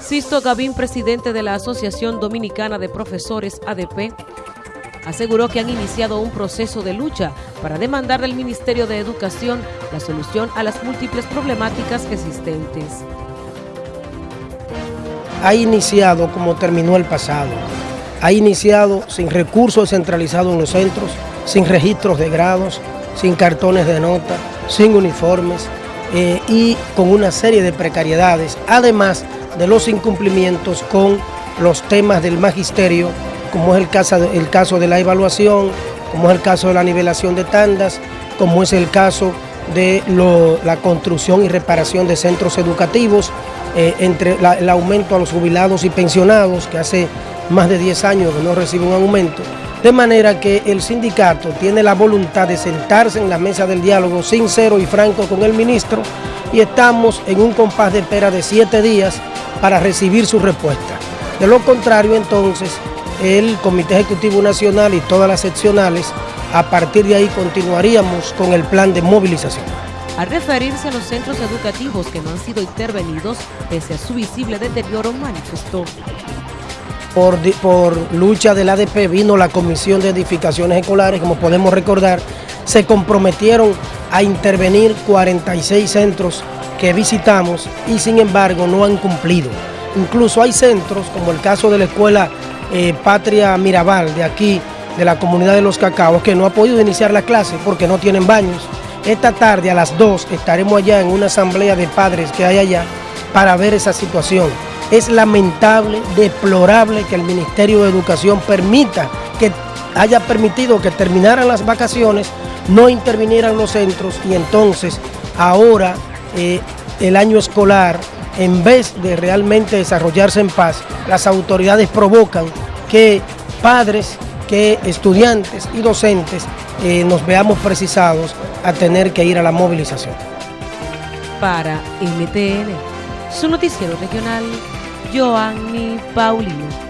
Sisto Gavín, presidente de la Asociación Dominicana de Profesores ADP, aseguró que han iniciado un proceso de lucha para demandar del Ministerio de Educación la solución a las múltiples problemáticas existentes. Ha iniciado como terminó el pasado, ha iniciado sin recursos centralizados en los centros, sin registros de grados, sin cartones de nota, sin uniformes eh, y con una serie de precariedades, además de los incumplimientos con los temas del magisterio, como es el caso, el caso de la evaluación, como es el caso de la nivelación de tandas, como es el caso de la construcción y reparación de centros educativos, eh, entre el aumento a los jubilados y pensionados, que hace más de 10 años que no reciben un aumento, de manera que el sindicato tiene la voluntad de sentarse en la mesa del diálogo sincero y franco con el ministro y estamos en un compás de espera de siete días para recibir su respuesta. De lo contrario, entonces, el Comité Ejecutivo Nacional y todas las seccionales, a partir de ahí continuaríamos con el plan de movilización. Al referirse a los centros educativos que no han sido intervenidos, pese a su visible deterioro, manifestó. Por, por lucha del ADP vino la Comisión de Edificaciones Escolares, como podemos recordar, se comprometieron a intervenir 46 centros que visitamos y sin embargo no han cumplido. Incluso hay centros, como el caso de la escuela eh, Patria Mirabal de aquí, de la comunidad de Los Cacaos, que no ha podido iniciar la clase porque no tienen baños. Esta tarde a las 2 estaremos allá en una asamblea de padres que hay allá para ver esa situación. Es lamentable, deplorable que el Ministerio de Educación permita que haya permitido que terminaran las vacaciones, no intervinieran los centros y entonces ahora eh, el año escolar, en vez de realmente desarrollarse en paz, las autoridades provocan que padres, que estudiantes y docentes eh, nos veamos precisados a tener que ir a la movilización. Para NTN, su noticiero regional, Joanny Paulino.